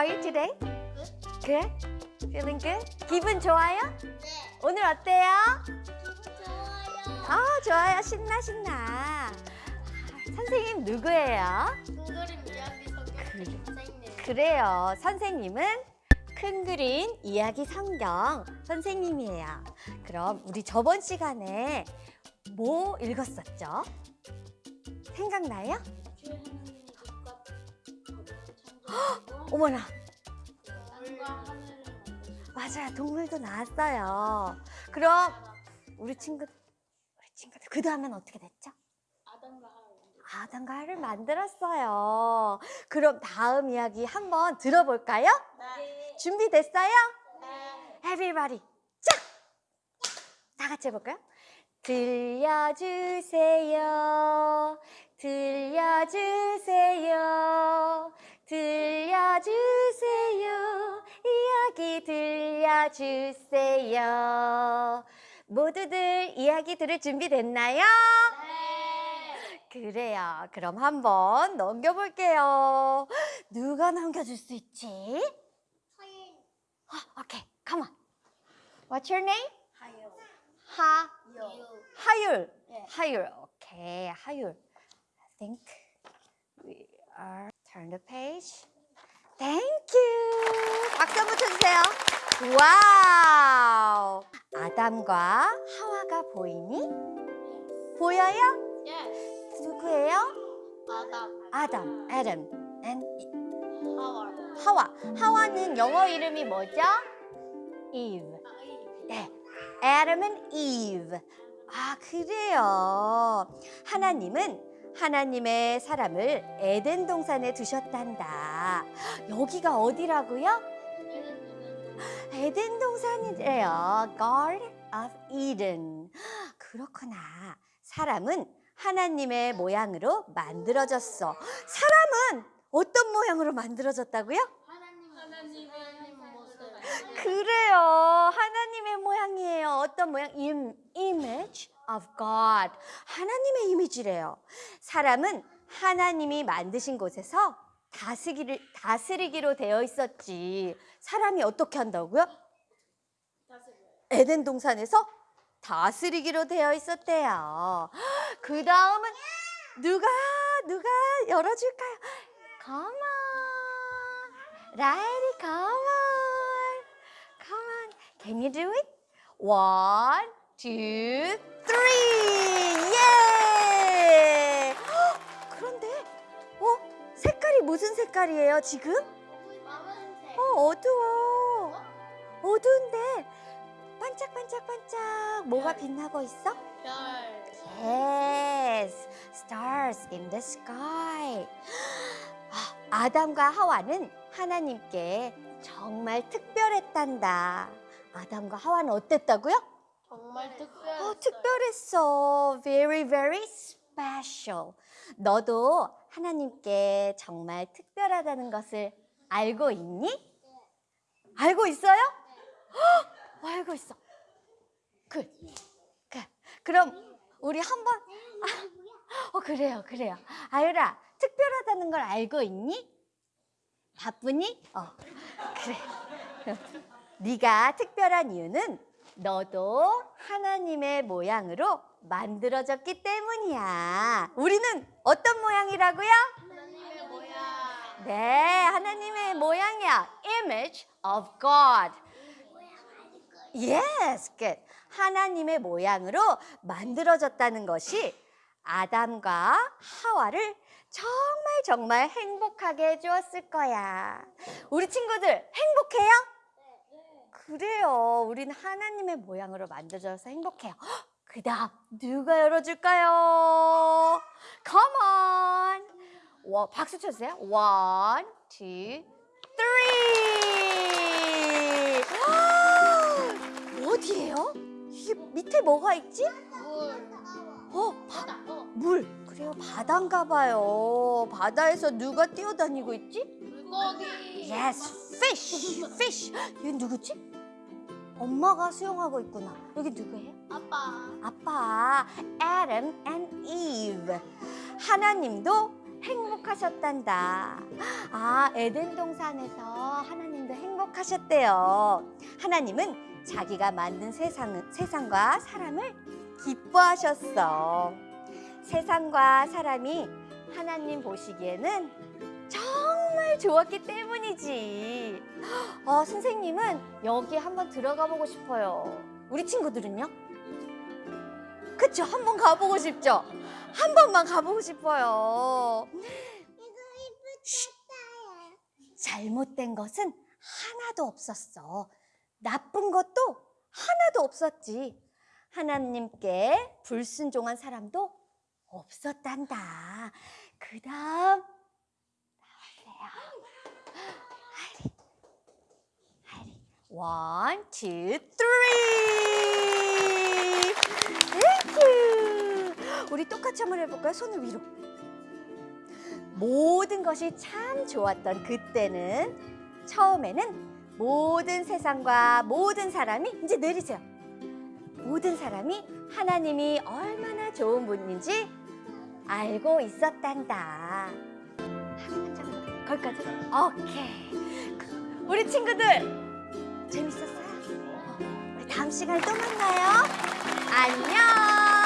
are you today? Good? Feeling good? 기분 좋아요? 네. 오늘 어때요? 좋아요. 아, 좋아요. 신나, 신나. 선생님 누구예요? 둥그림 이야기. 성경 선생님. 그래요. 선생님은 큰 그림 이야기 성경 선생님이에요. 그럼 우리 저번 시간에 뭐 읽었었죠? 생각나요? 창조하고 어머나. 맞아요. 동물도 나왔어요. 그럼 우리 친구, 우리 친구들 그 다음엔 어떻게 됐죠? 아담과 하를 만들었어요. 그럼 다음 이야기 한번 들어볼까요? 네. 준비됐어요? 네. Everybody, 짝! 다 같이 해볼까요? 들려주세요. 들려주세요. 들려주세요. 이야기 들려주세요. 모두들 이야기 들을 준비 됐나요? 네. 그래요. 그럼 한번 넘겨볼게요. 누가 넘겨줄 수 있지? 서인. 아, 오케이, on. What's your name? 하요. 하, 요. 하율. 네. 하율. 오케이, 하율. I think we are turn the page. Thank you. 박수 한번 쳐주세요. Wow. 아담과 하와가 보이니? 보여요? Yes. 누구예요? 아담. 아담, Adam, and 하와. 하와. 하와는 영어 이름이 뭐죠? Eve. 네, Adam and Eve. 아, 그래요. 하나님은 하나님의 사람을 에덴 동산에 두셨단다. 여기가 어디라고요? 에덴 동산이래요. Garden of Eden. 그렇구나. 사람은 하나님의 모양으로 만들어졌어. 사람은 어떤 모양으로 만들어졌다고요? 하나님 하나님의 모습. 그래요. 하나님의 모양이에요. 어떤 모양? Im, image of God. 하나님의 이미지래요. 사람은 하나님이 만드신 곳에서 다스리기를, 다스리기로 되어 있었지. 사람이 어떻게 한다고요? 에덴 동산에서 다스리기로 되어 있었대요. 그 다음은 누가 누가 열어줄까요? On, come on. Can you do it? One, two, three. 예! 헉, 그런데 어 색깔이 무슨 색깔이에요 지금? 어 어두워. 어두운데 반짝반짝반짝 뭐가 빛나고 있어? 별. Yes, stars in the sky. 아, 아담과 하와는 하나님께 정말 특별했단다. 아담과 하와는 어땠다고요? 정말 특별했어요. 어, 특별했어. Very, very special. 너도 하나님께 정말 특별하다는 것을 알고 있니? 알고 있어요? 헉, 알고 있어. 그, 그, 그럼 우리 한번 아, 어 그래요, 그래요. 아유라, 특별하다는 걸 알고 있니? 바쁘니? 어, 그래. 네가 특별한 이유는 너도 하나님의 모양으로 만들어졌기 때문이야. 우리는 어떤 모양이라고요? 하나님의 모양. 네, 하나님의 모양이야. Image of God. Yes, good. 하나님의 모양으로 만들어졌다는 것이 아담과 하와를 정말 정말 행복하게 해주었을 거야. 우리 친구들 행복해요? 그래요. 우리는 하나님의 모양으로 만들어져서 행복해요. 그 다음 누가 열어줄까요? Come on. 와, 박수 쳐주세요. One, two, three. 어디예요? 이게 밑에 뭐가 있지? 물. 어, 바. 물. 그래요, 바다인가 봐요. 바다에서 누가 뛰어다니고 있지? 물고기. Yes, fish, fish. 얘 누구지? 엄마가 수영하고 있구나. 여기 누구예요? 아빠. 아빠, Adam and Eve. 하나님도 행복하셨단다. 아, 에덴 동산에서 하나님도 행복하셨대요. 하나님은 자기가 만든 세상은, 세상과 사람을 기뻐하셨어. 세상과 사람이 하나님 보시기에는 정말 좋았기 때문이지. 어, 선생님은 여기 한번 들어가 보고 싶어요. 우리 친구들은요? 그쵸? 한번 가보고 싶죠? 한 번만 가보고 싶어요. 쉿. 잘못된 것은 하나도 없었어. 나쁜 것도 하나도 없었지. 하나님께 불순종한 사람도 없었단다. 그 다음, one, two, three. Thank you. 우리 똑같이 한번 해볼까요? 손을 위로. 모든 것이 참 좋았던 그때는 처음에는 모든 세상과 모든 사람이 이제 내리세요. 모든 사람이 하나님이 얼마나 좋은 분인지 알고 있었단다. 거기까지. 오케이. 우리 친구들 재밌었어요? 어, 우리 다음 시간에 또 만나요. 안녕.